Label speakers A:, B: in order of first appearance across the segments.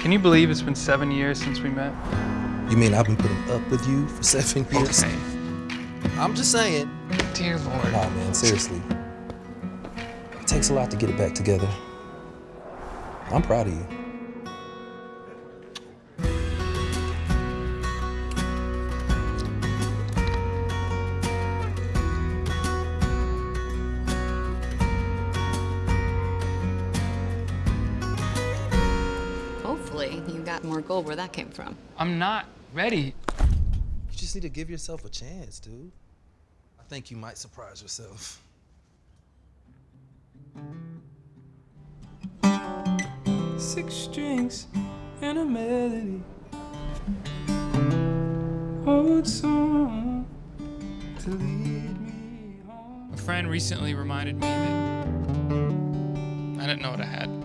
A: Can you believe it's been seven years since we met?
B: You mean I've been putting up with you for seven years?
A: Okay.
B: I'm just saying.
A: Dear Lord.
B: Nah, man, seriously. It takes a lot to get it back together. I'm proud of you.
C: Hopefully, you got more gold where that came from.
A: I'm not ready.
B: You just need to give yourself a chance, dude. I think you might surprise yourself.
D: Six strings and a melody. Old song to lead me home.
A: A friend recently reminded me that I didn't know what I had.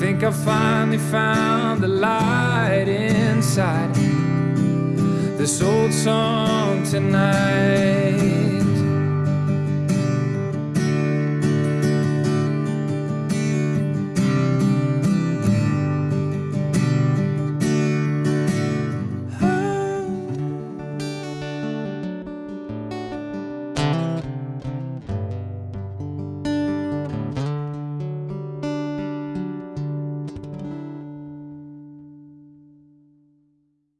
D: Think I finally found the light inside this old song tonight.